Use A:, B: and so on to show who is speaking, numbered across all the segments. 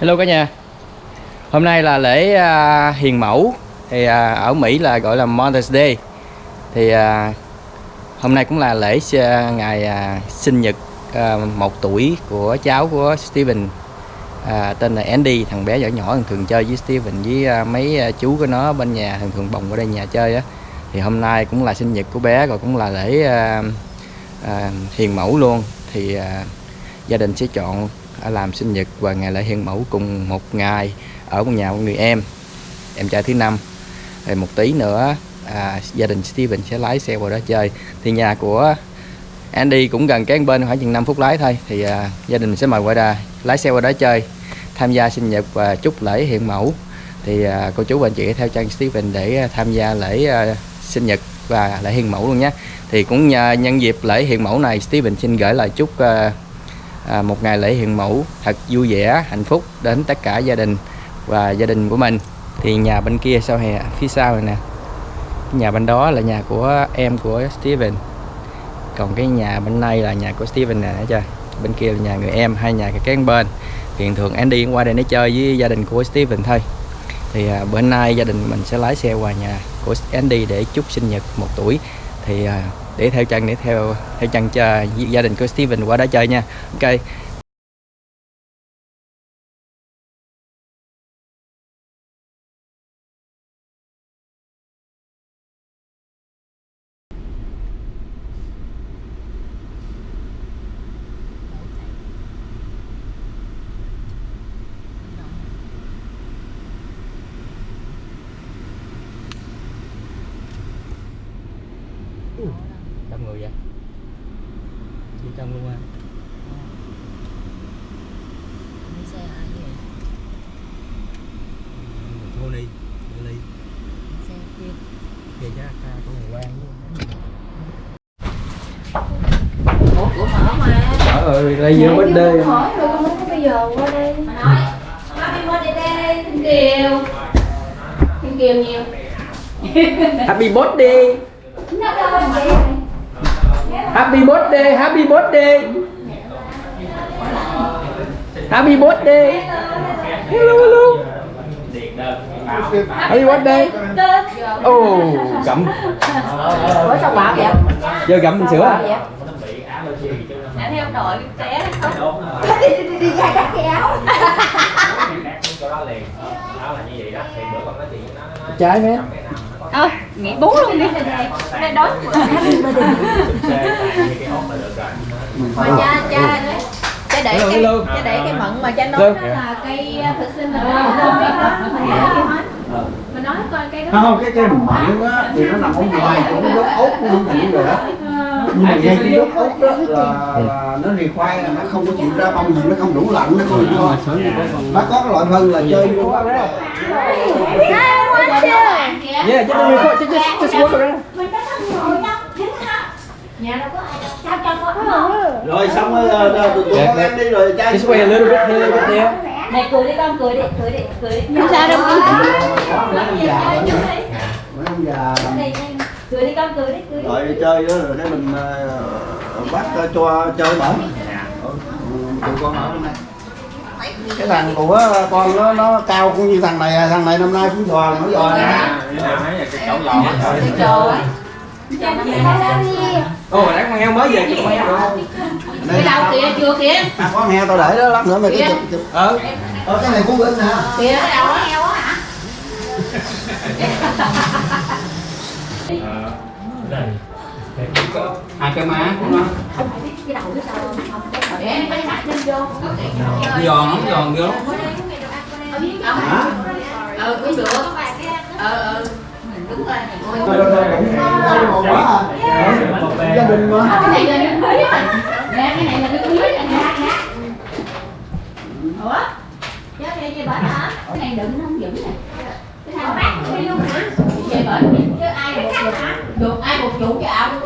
A: Hello cả nhà. Hôm nay là lễ uh, hiền mẫu. Thì uh, ở Mỹ là gọi là Mother's Day. Thì uh, hôm nay cũng là lễ uh, ngày uh, sinh nhật uh, một tuổi của cháu của Steven. Uh, tên là Andy thằng bé nhỏ nhỏ thường thường chơi với Steven với uh, mấy uh, chú của nó bên nhà thường thường bồng ở đây nhà chơi á. Thì hôm nay cũng là sinh nhật của bé rồi cũng là lễ uh, uh, hiền mẫu luôn. Thì uh, gia đình sẽ chọn làm sinh nhật và ngày lễ hiền mẫu cùng một ngày ở một nhà một người em em trai thứ năm. Rồi một tí nữa à, gia đình Steven sẽ lái xe vào đó chơi. Thì nhà của Andy cũng gần cái bên khoảng chừng 5 phút lái thôi. Thì à, gia đình mình sẽ mời qua đà lái xe qua đó chơi tham gia sinh nhật và chúc lễ hiện mẫu. Thì à, cô chú và anh chị theo chân Steven để à, tham gia lễ à, sinh nhật và lễ hiện mẫu luôn nhé. Thì cũng nhân dịp lễ hiện mẫu này Steven xin gửi lời chúc à, à, một ngày lễ hiện mẫu thật vui vẻ hạnh phúc đến tất cả gia đình và gia đình của mình. Thì nhà bên kia sau hè phía sau này nè. Nhà bên đó là nhà của em của Steven. Còn cái nhà bên này là nhà của Steven nè chưa? Bên kia là nhà người em hai nhà cái kế bên. Thì thường thường Andy qua đây để chơi với gia đình của Steven thôi. Thì à, bữa nay gia đình mình sẽ lái xe qua nhà của Andy để chúc sinh nhật một tuổi. Thì à, để theo chân, để theo theo chân cho gia đình của Steven qua đó chơi nha. Ok đông người vậy đi trong luôn à
B: Đi xe ai vậy?
A: Tony Ly
B: Xe kia
A: kia chắc ca của người quen
B: Ủa của mở mà
A: Lấy vô bánh đê
B: Hỏi rồi con nói bây giờ qua đây. Mà nói Happy birthday đây Thiên Kiều. Thiên Kiều nhiều.
A: Happy birthday.
B: Nó đâu vậy?
A: Happy birthday Happy birthday. Happy birthday. Hello hello. Happy birthday. Oh gặm.
B: Ủa sao bảo vậy?
A: Giờ gặm mình sữa à?
B: Theo đội trẻ không? Đi đi đi đi ra cắt cái áo
A: Trái mé
B: Ơi, nghỉ bú luôn đi Đây đói Mà cha, cha Cha để cái,
A: Hello, hello.
B: cha để cái mận mà cha nói đó là cây thực sinh là không biết đó Mình để cái Mình nói coi cây đó
C: không cái cây mận á thì nó nằm ở ngoài cái gốc ốc nó thành rồi đó nhưng mà ngay cái gốc ốc đó là, nó rì khoai là nó không có chịu ra bông gì nó không đủ lạnh nó không có nó có cái loại phân là chơi vô đó
A: Yeah, just, just, just, just walk around
B: Nhà đâu có ai đâu Sao cho con không?
C: rồi xong rồi ờ, ờ, tụi tụi con em đi rồi trai
A: Just wait a little bit here, little bit there
B: Này cười đi con, cười đi, cười đi, cười đi Không sao đâu con
C: Mấy ông già
B: Cười đi con, cười đi, cười đi.
C: Rồi đi chơi đó rồi cái mình ờ, bắt ờ, cho chơi bển Ừ, tụi con ở bên đây. Cái thằng của con nó nó cao cũng như thằng này à. thằng này năm nay cũng giò nó giò nè.
A: Ồ, oh, con heo mới về kìa, con heo được không?
B: Cái đâu kìa, chưa kìa.
C: À, con heo tao để đó lát nữa mày cứ chụp chụp.
A: Ờ,
C: ờ cái này cũng bên nè
B: Kìa, cái đầu nó heo á hả?
A: hai cái má của nó.
B: Vô
A: Giòn lắm, giòn lắm.
C: Hả?
B: Ừ, cũng được. Ừ, ừ. Đúng rồi.
C: Rồi, rồi, rồi, gia đình mà.
B: Cái này là nước muối á. Nè, cái này là nước muối nè nè Ủa? Chứ đây chơi bển hả? Cái này đựng nó không? Vững nè. Cái này bác đi luôn hả? vậy bởi chứ ai một chủ được ai một chủ cho ông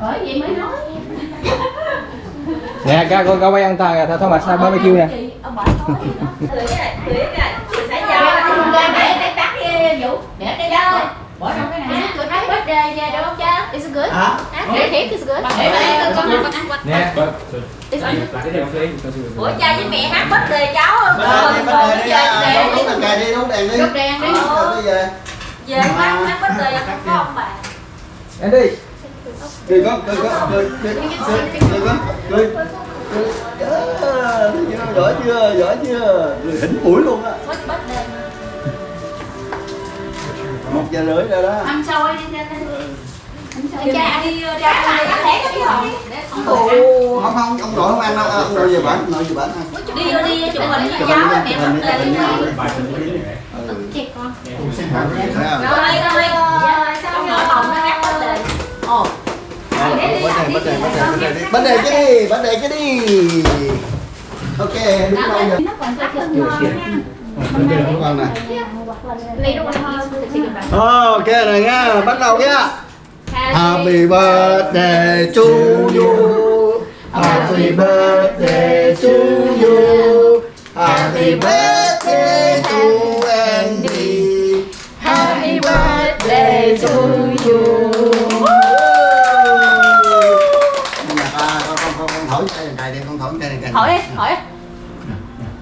B: bởi vậy mới nói
A: nè các con có quay ăn thằng thằng Thomas sao barbecue nè
B: ông bỏ tối rồi tưới cái này bỏ trong cái này good right birthday yeah đúng không
D: cha it's good
C: hả
D: cái cake is good
B: để mà con con ăn quạch
E: nè
B: ủa cha với mẹ hát birthday cháu rồi
C: birthday đi đúng đèn đi đúng đèn đi về
B: quán quán bánh mì ăn có ông bạn.
E: Em đi.
C: Đi con đi con đi đi đi con đi giỏi chưa giỏi chưa? Người hỉnh mũi luôn á. Một giờ rưỡi rồi đó.
D: Ăn sôi đi ra đi
B: cha đi cha ăn lẻ cái không
C: không không ông nội không ăn đâu ông về bệnh nội về bển
B: đi đi chụp hình với cháu mẹ
C: mình
B: đi rồi rồi xong rồi phòng nó ngắt hết rồi ồ
C: bánh đề bánh đề cái đi bánh đề cái đi ok đúng đâu rồi con này ok rồi nha bắt đầu nha Happy birthday to you. Happy birthday to you. Happy birthday to Andy. Happy birthday to you. Con, con, con, con thổi cái này đi, con thổi cái này.
B: Thổi đi, thổi đi.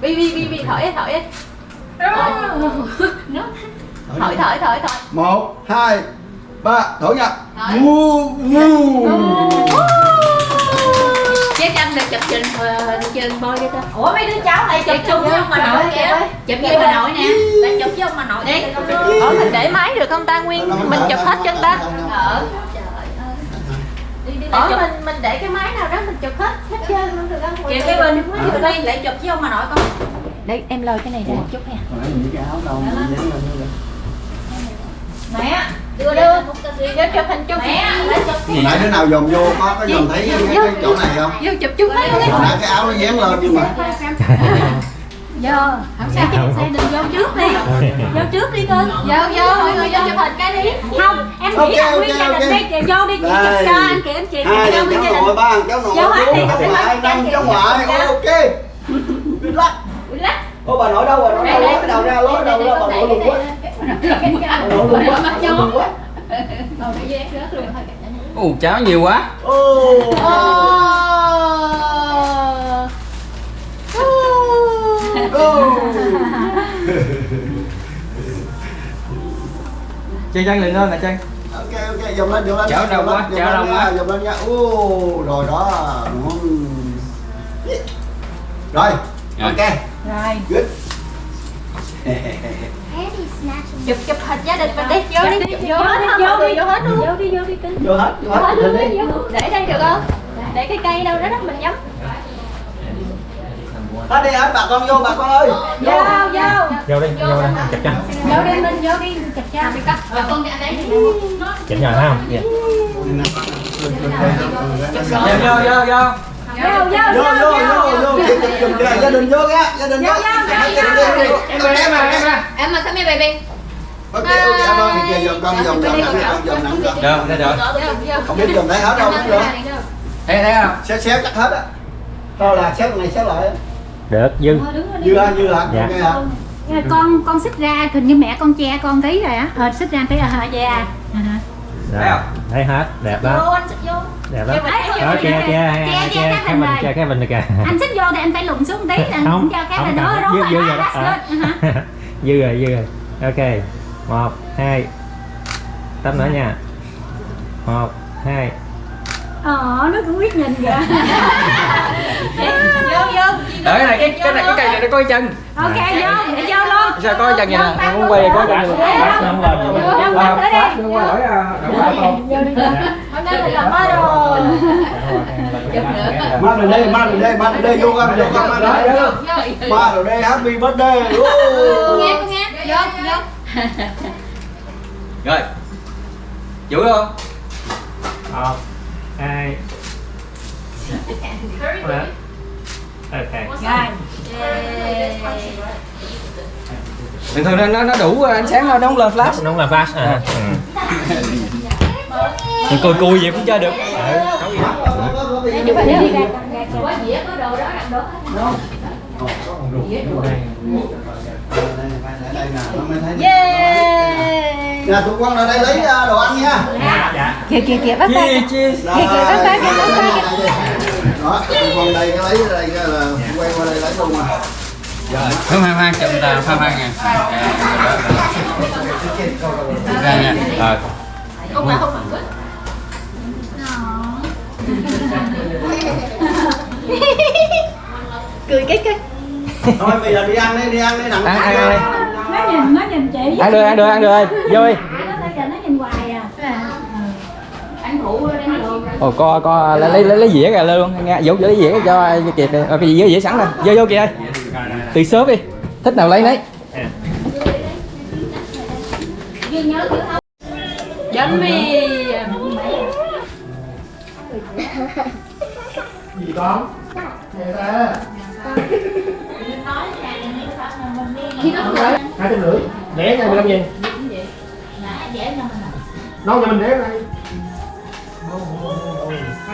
B: Bi bi bi bi thổi đi, thổi đi. Thổi thổi thổi thổi.
C: Một, hai, ba, thổi nha. Vu, vu.
D: Chế chân được chụp trình trình bôi đi ta.
B: Ủa mấy đứa cháu lại chụp chung với ông bà nội kìa.
D: Chụp với bà nội nè.
B: Lại chụp với ông bà nội
D: Đi. Ủa mình để máy được không ta Nguyên? Mình chụp hết chân ta.
B: Ờ. Đi đi lại
D: Ủa mình mình để cái máy nào đó mình chụp hết hết trơn luôn được không?
B: Kìa cái bên, cái bên đi lại chụp với ông bà nội con.
D: Để em lôi cái này ra chút nha.
C: Nãy những cái áo đâu mà như vậy?
B: Mẹ,
D: Đưa đưa. Vô chụp hình chung.
C: Hồi nãy đứa nào dòm vô có có dòm thấy cái, cái chỗ này không?
D: Vô chụp chung mấy
C: Hồi nãy cái áo nó dán lên nhưng mà
D: Vô. Không sao. Xe đừng vô trước đi. Vô trước đi cưng. Vô vô mọi người vô chụp hình cái đi.
F: không em nghĩ là
C: ok,
F: nguyên gia đình đi chị vô đi chị chụp cho anh chị anh chị
C: hai cháu
F: đình
C: nội ba cháu nội
F: Vô hết
C: bốn
F: đi,
C: cháu ngoại năm cháu ngoại ok good luck ô bà nội đâu bà nội đâu lối đầu ra lối đầu ra bà nội lùn quá lùn quá
E: ồ cháo nhiều quá. Chân chân lên lên nè chân
C: ok ok dòng lên dòng lên.
E: Chảo đông quá,
C: lên,
E: chảo đông
C: lên
E: quá.
C: dòng lên nha. Ô rồi đó. Rồi. ok.
F: Rồi.
C: Good
D: Chụp chụp hình gia đình mình đi. Vô đi.
F: Chụp đi,
D: Vô hết không?
F: vô đi.
D: Vô hết luôn.
F: vô đi vô đi cưng
C: vô hết vô
D: hết luôn đi.
C: đi
D: Để đây được không? Để cái cây đâu đó đó mình nhắm.
C: hết đi hết bà con vô bà con ơi
F: vô vô
G: vô đi vô đi chụp cho
F: vô đi mình vô đi chụp cho
D: Rồi con ra đây.
G: chụp nhờ thấy không dạ.
E: vô vô vô vô
F: vô vô
C: vô vô gia đình vô nha gia đình vô gia đình vô đi
E: em ơi em ơi em
D: mà come here baby.
C: Ok ok em ơi kìa dòm con dòm dòm nặng con dòm nặng
E: được đây được
C: không biết dòm thấy hết đâu cũng được
E: thấy thấy không?
C: Xéo xéo chắc hết á. Thôi là xéo này xéo lại á.
G: được dư.
C: Dư hả dư hả?
G: Dạ.
C: ok hả?
F: Rồi con con xích ra hình như mẹ con che con tí rồi á. Ờ xích ra tí à hả dạ à
E: Thấy không?
G: thấy hết. Đẹp
B: Vô anh vô.
G: đẹp
F: Ấy,
G: đó che che
F: che cái
G: mình che cái mình được kìa.
F: Anh xích vô thì anh phải lùn xuống tí là
G: không
F: cũng cho cái
G: không
F: là nó đó
G: dư rồi à. dư rồi dư rồi. Ok một hai. Tâm nữa nha. Một hai.
F: Ờ nó cũng biết nhìn kìa.
B: Vô vô.
E: Đợi cái này cái cái này cái cây này nó có cái chân.
F: Ok vô để vô luôn
E: sao cái chân vậy nè? Em muốn quay cái chân
G: bắt không lên
F: vô
C: mang lên. Đây mang lên. đây mang lên đây vô con vô con mang lên đây ba rồi đây happy birthday.
D: Nghe nghe. Vô vô.
E: rồi. Chửi không?
G: Một hai. Ba ok.
F: Rồi.
E: bình thường nó nó nó đủ ánh sáng thôi nó không lên flash.
G: Nó không là flash à. Ừ.
E: Mình cùi cùi vậy cũng chơi được.
F: Chụp hình đi ra.
D: Có dĩa có đồ đó đặt đồ hết.
H: đây nè nó mới thấy
B: Yeah.
H: nè tụi con ở đây lấy à, đồ ăn nha
G: dạ dạ
F: kìa kìa kìa bắt tay
H: Kìa
F: kìa, bác bác, bác bác.
H: Đó, tụi con đây cái lấy đây là quay qua đây lấy luôn à.
E: Không khoan khoan chụp ta khoan khoan nha. Ra nha. Rồi.
B: Không phải không phải
F: cười cái cái
H: Thôi bây giờ đi ăn đi, đi ăn đi đặng.
E: Ăn ăn ăn.
F: Nó nhìn nó nhìn chị
E: Ăn được ăn được ăn được ơi. Vô đi.
F: nó thấy nó nhìn hoài à
B: ăn rượu đang đường
E: Ồ co co lấy lấy lấy, lấy dĩa ra luôn. Nghe Vũ lấy dĩa cho cho kịp đi. Rồi cái dĩa dĩa sẵn rồi. Vô vô kìa. Từ sớm đi. Thích nào lấy
B: không bánh mì
H: Gì con? Nè ra. Hai trăm rưỡi. Để nha 15 nghìn. Nấu cho mình để đây.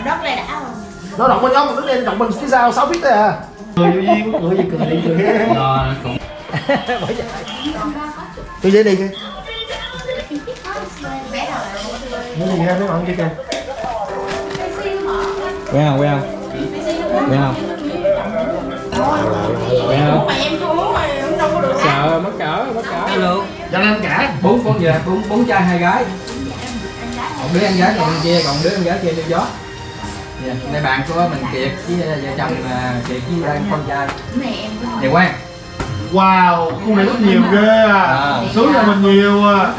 B: đất này đã
H: Nó động bên nhóm mình đứng lên động mình phía sau 6 feet thôi à. Cười vô duyên, cười gì cười đi cười.
E: Rồi cũng
H: Tôi dễ đi kìa. Nó gì ra mấy bạn kia kìa.
E: quen không quen không? Quen không? Quen không?
B: Có
E: Sợ mất cỡ mất cỡ luôn.
H: Cho nên cả.
E: Bốn con giờ bốn bốn trai hai gái. Một đứa ăn gái còn kia còn đứa ăn gái kia đi gió. Dạ, đây bạn của mình Kiệt với vợ chồng à, Kiệt với anh con trai. Dạ Quang.
H: Wow, khu này rất nhiều ghê à.
E: À.
H: Sướng là mình nhiều à.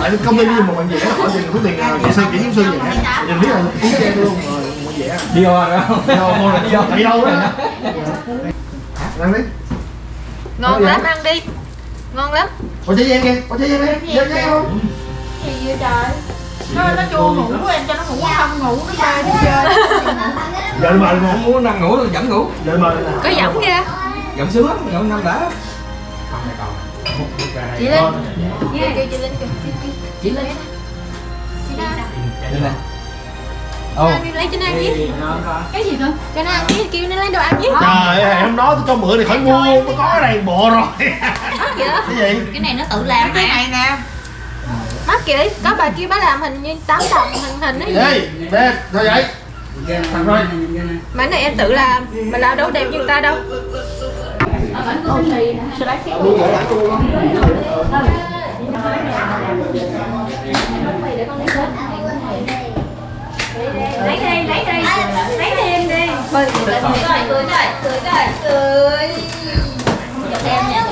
H: Ở công ty đi một bạn vẽ hỏi tiền số tiền nào kỹ sư kỹ sư vẽ nhìn biết là ý chang luôn rồi một vẽ
E: Đi over rồi không?
H: đi đâu thôi đi đâu đó ăn đi
D: ngon
H: gì
D: lắm ăn đi. Ngon lắm.
H: Có trái giang kìa. Có trái giang đi giang giang không?
B: Gì vậy trời. Nó nó chua ngủ em cho nó ngủ không ngủ nó bay đi chơi
H: giờ mời nè
E: Không muốn nằm ngủ luôn vẫn ngủ.
H: giờ mời nè
D: có giọng kìa
E: Giọng sướng lắm, giọng năm đã.
D: chị linh. Kêu kêu chị linh kìa. Chị linh.
E: Đây nè. Ồ.
D: lấy cho nó ăn với
F: cái gì cơ
D: cho nó ăn với kêu nó lấy đồ ăn với
H: trời ơi hôm đó tôi cho mượn thì khỏi mua tôi có cái này bộ rồi cái gì
B: cái này nó tự làm cái này nè
D: đó kìa có bà kia bà làm hình như 8 đồng hình hình ấy
H: ê đây thôi vậy thằng rồi
D: mà này em tự làm mà làm đâu đẹp như người ta đâu
B: ở bánh có bánh mì nè sao đấy cái
H: luôn vậy đã chua lắm
F: lấy đi lấy đi. Lấy thêm đi.
D: Bơi
B: cười cười cười cười cười cười em nha.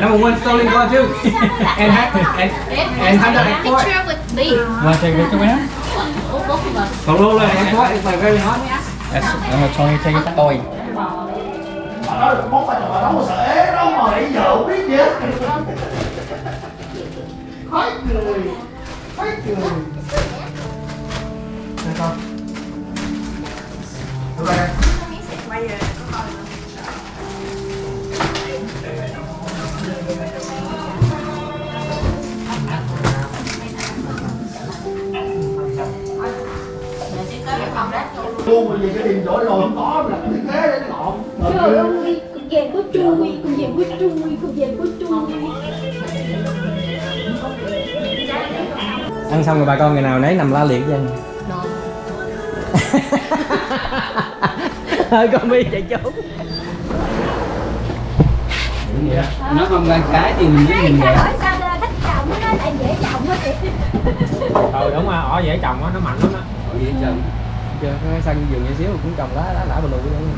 E: Number one stolen one too. and ha- and and hundred and four.
D: picture with me.
E: Want to take a picture with him?
B: út út mà
E: Còn luôn rồi, em có, it's like very hot. That's, I'm trying to take a boy.
H: bà nói được món phải là nấu sợ ế đâu mà nãy giờ biết gì khói cười khói cười Đây con Đưa đây luôn bởi vì cái điền đổi rồi không có là cái thế để lộn.
F: Trời ơi con vàng có chui con vàng có chui con vàng có chui.
E: Ăn xong rồi bà con ngày nào nấy nằm la liệt với anh. Hơi con bi chạy trốn. Nó không ăn cái thì mình nhìn
F: Sao
E: vậy.
F: hỏi sao ra thích chồng nó lại dễ chồng á chị
G: ừ đúng rồi ỏ dễ trồng á nó mạnh lắm á
E: Ở vậy trồng. Giờ cái sân vườn nhỏ xíu cũng trồng lá lá lá bờ lụ luôn.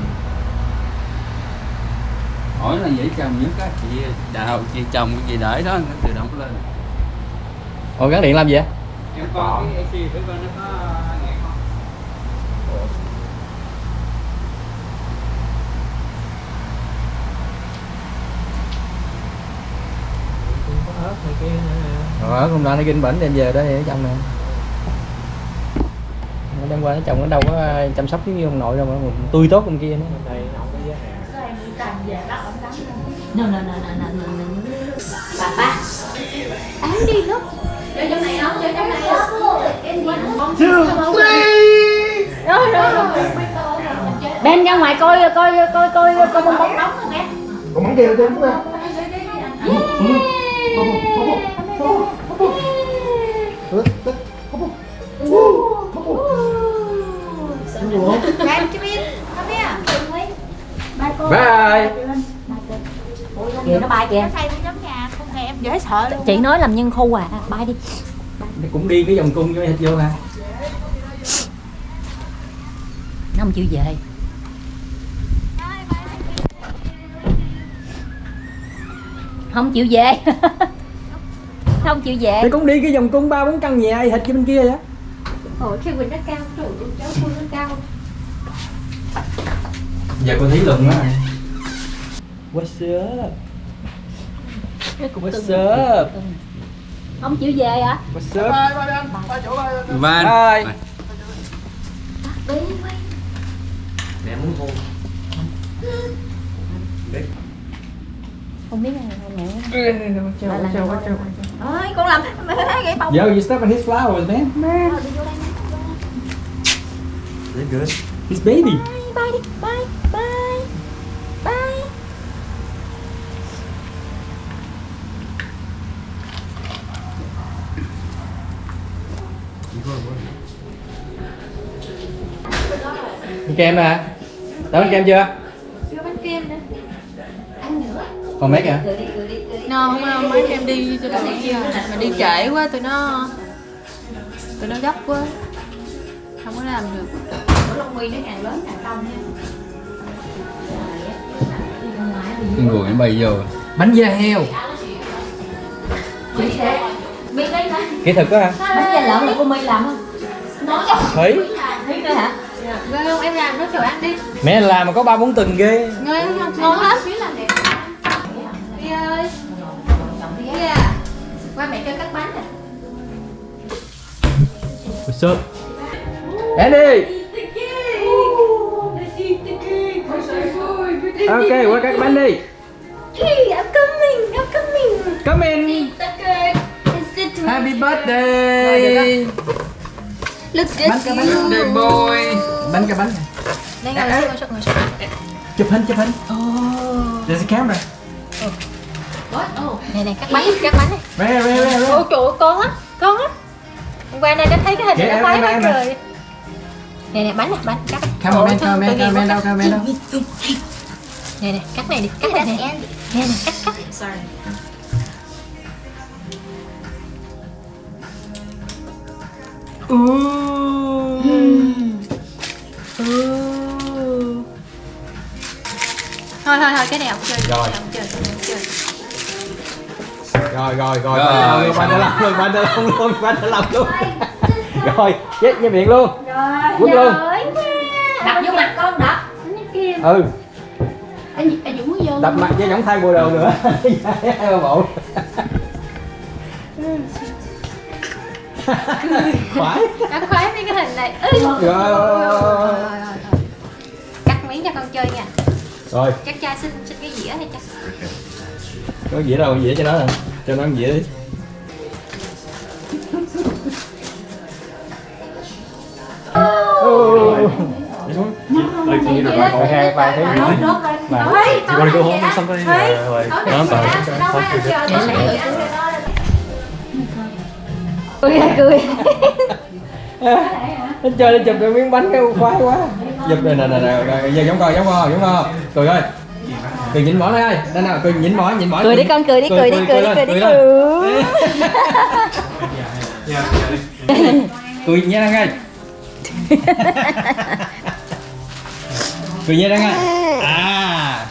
I: hỏi là dễ trồng nhất á chị đào chị trồng cái gì để đó nó tự động lên
E: Ồ gắn điện làm gì vậy?
I: em coi cái AC thử coi nó có
G: kia nữa
E: Rồi hôm nay nó kinh bệnh đem về đó để trong nè. Nó đem qua nó trồng nó đâu có chăm sóc như ông nội đâu mà tươi tốt ông kia nữa.
G: hàng
B: nè nè nè nè nè nè bà ba
F: Án đi lúc.
B: Chơi trong này không chơi trong này không.
H: Chưa.
F: Rồi rồi rồi.
B: Ben ra ngoài coi coi coi coi coi bong bóng nóng không em
H: còn món kia là trên
D: thèm Dễ sợ luôn
B: Chị nói làm nhân khu à Bay đi.
A: Cũng đi cái vòng cung cho thịt vô ha
B: Nó không chịu về. Không chịu về. Không chịu về.
A: Thì cũng đi cái vòng cung ba bốn căn nhà thịt cho bên kia vậy?
D: Ủa cái Quỳnh nó cao Trời ơi cháu Phương nó cao.
A: Giờ cô thấy lùn đó what's up what's up?
B: Không chịu về hả?
A: What's up?
I: Van.
A: Bye.
B: Không biết là mẹ
D: Ôi con làm Gãy bông.
A: Yo, you step on his flowers, man. Man. They're good. His baby.
D: Bye đi Bye Bye Bye
A: Ăn kem nè. Đã ăn kem chưa?
D: Chưa bánh kem nữa
A: Còn mấy kìa?
D: No, không, không, mấy em đi cho tụi kia Mà đi trễ quá tụi nó Tụi nó gấp quá Không có làm được Ủa Long Nguyên nó càng lớn càng đông nha
I: Cái người nó bay vô
A: Bánh da heo. Kỹ thuật đó hả?
B: Bánh da lợn là cô My làm không?
A: Thủy.
B: Biết nữa hả?
D: Ghê không? Em làm nó chờ ăn đi
A: Mẹ làm mà có ba bốn tuần ghê.
D: Ngon không? Ngon lắm Đi ơi Đi à Qua mẹ cho cắt bánh nè
A: What's up? Andy. Ok, qua cắt bánh đi.
D: Hey, I'm coming, I'm coming
A: Come in.
D: Okay Is it
A: Happy birthday.
D: Look at
A: bánh.
D: you
A: Birthday boy. Bánh cái bánh.
D: Đây ngồi xuống, ngồi xuống, ngồi xuống
A: Chụp hình, chụp hình.
D: Oh
A: There's a camera.
D: What? Oh Này này, cắt bánh, cắt bánh này.
A: Rare, rare, rare.
D: Ôi trời ơi, con á, con á. Hôm qua này nó thấy cái hình này
A: em,
D: nó khoái quá trời. Nè nè, bánh này, bánh, cắt
A: Cameraman,
D: Ôi, thôi,
A: cameraman,
D: tội nghiệp
A: cameraman
D: quá,
A: đâu,
D: cắt.
A: cameraman đâu.
D: Nè nè, cắt này đi, cắt này nè. Nè nè, cắt, cắt Thôi thôi thôi, cái này không chơi.
A: Rồi.
D: không chơi, không chơi.
A: Rồi rồi rồi.
I: Rồi,
A: rồi
I: rồi,
A: bạn đã làm luôn bạn đã làm luôn bạn đã làm luôn. Rồi. Chết với miệng luôn. Quất luôn.
B: Đập vô mặt con đập.
A: Ừ.
B: Anh anh Dũng muốn vô.
A: Đập mặt với giống thay bộ đồ nữa. Hai ba bộ
D: Nó khoái mấy cái hình này. Ê,
A: rồi rồi, rồi,
D: con chơi nha
A: rồi
D: Chắc cha xin xin cái dĩa hay chắc
A: có dĩa đâu dĩa cho nó nè cho nó ăn dĩa đi Oh.
F: Uh,
B: Cười cười
A: nó chơi nó chụp cái miếng bánh cái khoái quá. Chụp này nè nè nè giờ giống coi giống coi giống coi. Cười ơi. Cười nhịn mỏ này ơi đây nào cười nhịn mỏ nhịn mỏ
B: Cười đi con cười đi cười đi cười đi cười đi cười
A: cười nhẹ đang ơi cười nhẹ đang ơi à.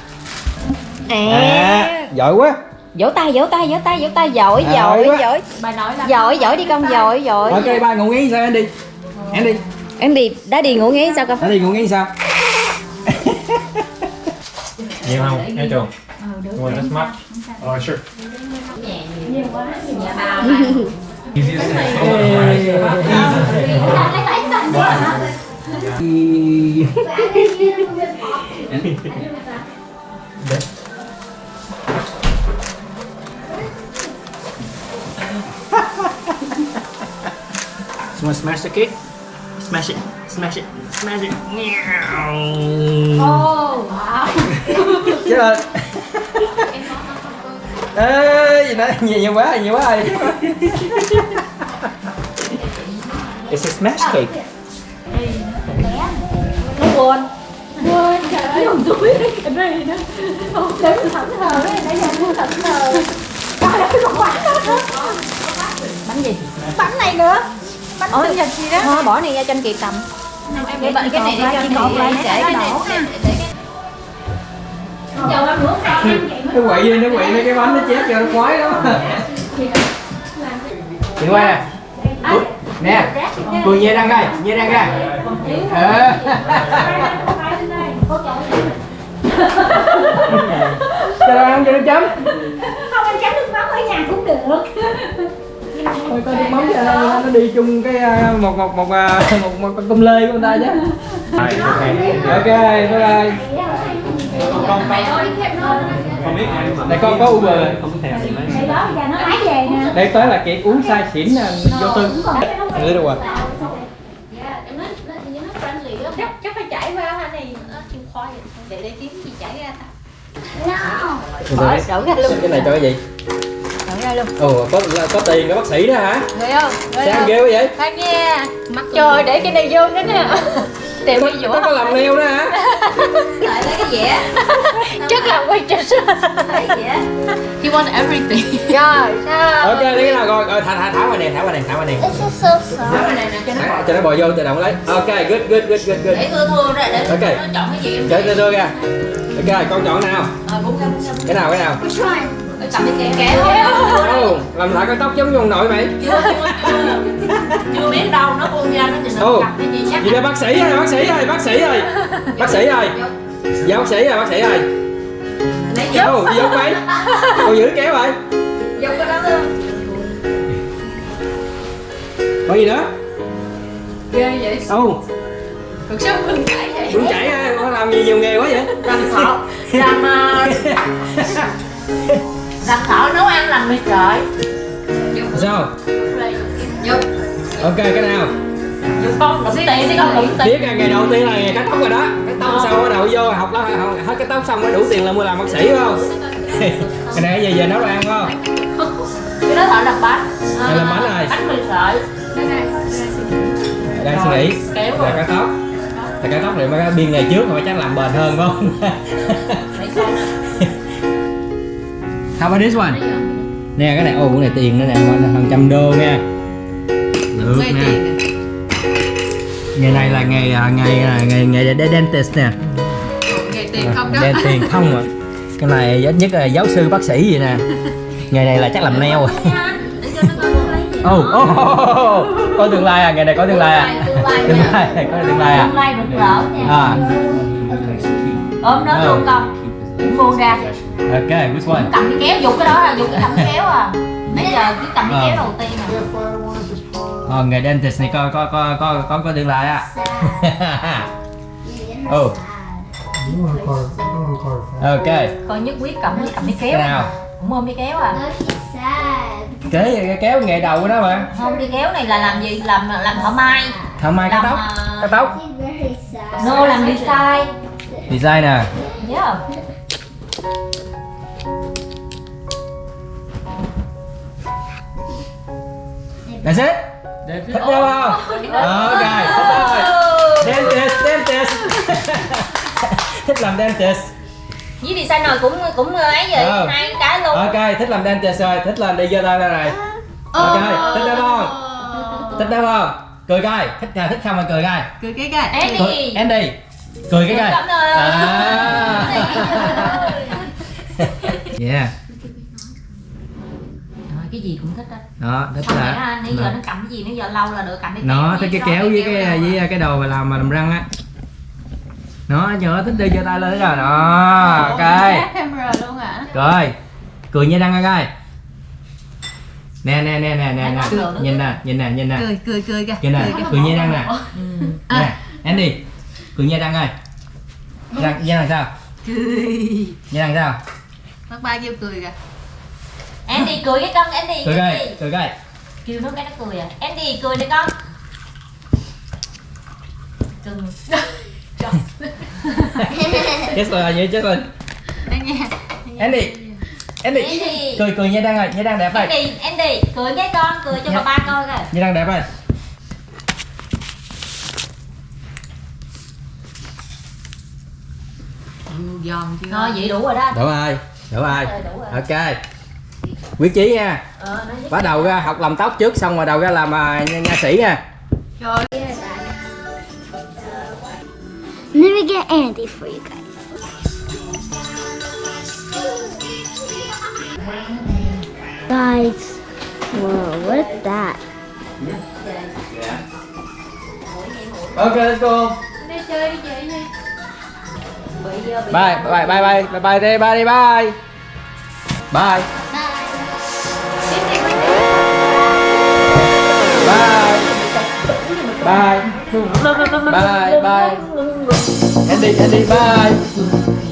A: À. Giỏi quá.
B: Vỗ tay vỗ tay vỗ tay vỗ tay. Giỏi
A: À,
B: giỏi giỏi.
D: Bà nội là
B: Giỏi giỏi đi con giỏi giỏi.
A: Ok ba ngủ nghỉ sao Andy Andy
B: Em đi. Đã đi. Ngủ nghỉ sao con?
A: Andy ngủ nghỉ sao?
F: Nhiều không? Nghe chồng. You want this much? Oh, sure.
A: You want to smash the cake? Smash it.
G: smash it smash it
F: Ồ, wow.
A: chết rồi ê gì nữa nhiều nhiều quá nhiều quá rồi
G: it's a smash cake
F: Nó buồn. Buồn, trời ơi, không túi cái này nữa. Không, để mình thẫn thờ đấy, để giờ mua thẫn thờ. Trời ơi, còn bánh đó. Bánh gì? Bánh này nữa. Bánh sinh nhật gì đó.
D: Thôi bỏ này ra cho anh Kiệt cầm.
B: Cái bệnh cái này để cho
F: Chị cột lại
B: để cái này
F: ăn vậy
A: nó quậy nó quậy mấy cái bánh nó chép cho nó khoái lắm chị quay nè. Nè. Cười nhẹ răng đây. Nhẹ răng ra ờ. Cho nó ăn cho nó chấm.
F: Không anh chấm nước mắm ở nhà cũng được.
A: Thôi có nước mắm cho nó, nó đi chung cái à, một một một à, một một con tôm lê của người ta chứ
G: Rồi, ok.
A: Bye bye.
B: Mày ơi khép nó
G: không biết
A: đây con có uber
G: không thèm gì mấy
F: Đây đó, giờ nó lái về nè.
A: đây tới là chị uống sai xỉn nè vô tư. Ngứa đâu à?
B: Dạ em nói nó nó friendly lắm
D: Chắc chắc phải chảy qua anh này. Nó chịu khoai Để để kiếm gì chảy ra
F: No.
D: Đổ ra luôn
A: cái này cho cái gì
D: ra luôn.
A: Ồ có có tiền cái bác sĩ đó hả?
D: Thấy không? Thấy
A: sao ghê quá vậy?
D: Khoan nha Mặt trời để cái này vô cái nè. Tìm cái
A: có
D: dũa
A: có làm neo đó hả?
B: Lại lấy cái dẻ
D: Chắc là quay trở
B: lấy he wants everything.
D: Rồi sao?
A: Ok lấy cái nào rồi rồi thả thả thả qua nè thả qua nè thả qua nè.
B: Đó, này nè cho nó
A: Thả- cho nó bò vô tự động lấy. Ok good good good good good.
B: Để thưa thưa ra để
A: Ok.
B: nó chọn cái gì em
A: chơi chơi chơi ra. Ok con chọn nào?
B: Ờ cũng không
A: cái nào cái nào
B: cầm cái kéo kéo
A: Ồ, làm lại cái tóc giống như ông nội mày
B: chưa chưa chưa. Chưa biết đâu nó buông ra nó nó
A: Ồ.
B: cầm cái gì chắc.
A: gì đây bác sĩ ơi bác sĩ ơi bác sĩ ơi. Bác sĩ ơi. Dạ bác sĩ ơi bác sĩ ơi.
B: Lấy vô.
A: Ồ, giống mày còn giữ kéo rồi
B: vô cái đó luôn
A: còn gì nữa?
B: Ghê vậy.
A: Ồ.
B: Cuộc sống mình cãi vậy.
A: Bún chảy ơi có làm gì nhiều nghề quá vậy?
B: Làm thọ làm ờ, làm thọ nấu ăn làm mì sợi
A: sao? Ok cái nào
B: vô con đụng tiền đi con đụng tiền.
A: Biết là ngày đầu tiên là ngày cắt tóc rồi đó. Cắt tóc xong bắt đầu vô học đó hết cái tóc xong mới đủ tiền là mua làm bác sĩ phải không? Cái này về về nấu đồ ăn không?
B: Cái đó thợ làm bánh.
A: Thợ làm bánh rồi.
B: bánh mì sợi.
A: Đang suy nghĩ. Là
B: rồi
A: cắt tóc. Là cắt tóc này mới biên ngày trước mà chắc làm bền hơn phải không How about this one? Nè cái này, ồ cái này tiền nữa nè, hàng trăm đô nha. Được nè. Ngày này là ngày à, ngày à, ngày ngày để dentist nè.
B: Nghề tiền không đó.
A: Đen tiền không à Cái này ít nhất là giáo sư bác sĩ gì nè. Ngày này là chắc làm nail. Rồi
B: để cho nó coi nó lấy gì
A: Ồ, ồ, ồ, có tương lai à, ngày này có tương lai à.
B: Tương lai
A: Tương
B: nha
A: lai, có tương lai à.
B: Tương lai rực rỡ nha
A: À,
B: ôm nó luôn con. Buông ra
A: ok, which one?
B: cầm cái kéo dục cái đó là dục cái cầm cái kéo à. Nãy giờ cứ cầm cái
A: Ờ.
B: kéo đầu tiên à.
A: Ờ, ngày dentist này có, có, có, có, có, có tương lai á. Ồ, ok,
B: coi nhất quyết cầm cầm cái
A: cái
B: kéo.
A: Nào?
B: cũng ôm cái kéo à.
A: Kế cái kéo nghề đầu của nó mà.
B: Không cái kéo này là làm gì? Làm làm thợ may.
A: Thợ mai cắt
B: làm
A: tóc,
B: ờ,
A: cắt tóc.
B: No làm design.
A: Design nè
B: yeah
A: That's it? Thích đâu không? Ok, thích rồi. Dentist, dentist Thích làm dentist
B: với designer cũng cũng ấy vậy
A: Ờ.
B: hai cái luôn.
A: Ok, thích làm dentist rồi, thích làm đi giơ tay ra này. Ok, thích đâu không? Thích đâu không? Cười coi, thích à, thích không mà cười coi
D: Cười cái cái.
B: Andy.
A: Cười, Andy. Cười cái coi. À. Yeah
B: cái gì cũng thích đó
A: Đó, thích là
B: à, nãy giờ nó cầm cái gì nãy giờ lâu là được cầm cái
A: nó
B: kéo
A: thích cái
B: với
A: kéo với cái với cái đồ mà làm mà làm răng á. Nó nhớ thích đi giơ tay lên rồi đó ok.
D: camera luôn hả?
A: Rồi cười như răng coi. Nè nè nè nè nè nè. nhìn nè nhìn nè nhìn nè.
D: Cười cười cười kìa.
A: Nhìn nè
D: cười
A: như răng nè.
B: Ừ.
A: nè Andy cười như răng coi. Răng như răng sao?
D: Cười.
A: Như răng sao?
D: Bác ba kêu cười kìa
B: Andy cười cái con Andy
A: cười
B: Andy.
A: coi cười coi
B: kêu nó cái nó cười à. Andy cười đi con.
D: Cưng.
A: Chết rồi vậy chết rồi. Andy Andy.
J: Andy.
A: cười cười nha đang rồi nha đang đẹp rồi
J: Andy, Andy, cười với con, cười cho bà ba coi coi.
A: nha đang đẹp rồi
D: giòn chưa?
J: Thôi vậy đủ rồi đó.
A: đủ rồi đủ rồi.
J: Rồi, đủ rồi.
A: ok quyết chí nha
J: Ờ,
A: bắt đầu ra học làm tóc trước xong rồi đầu ra làm à, nha, nha sĩ nha
D: trời
K: Let me get Andy for you guys. Guys, whoa, what is that?
A: ok let's go.
D: Đi chơi đi chị đi
B: bye. bye bye bye bye bye bye bye bye bye bye bye Andy Andy bye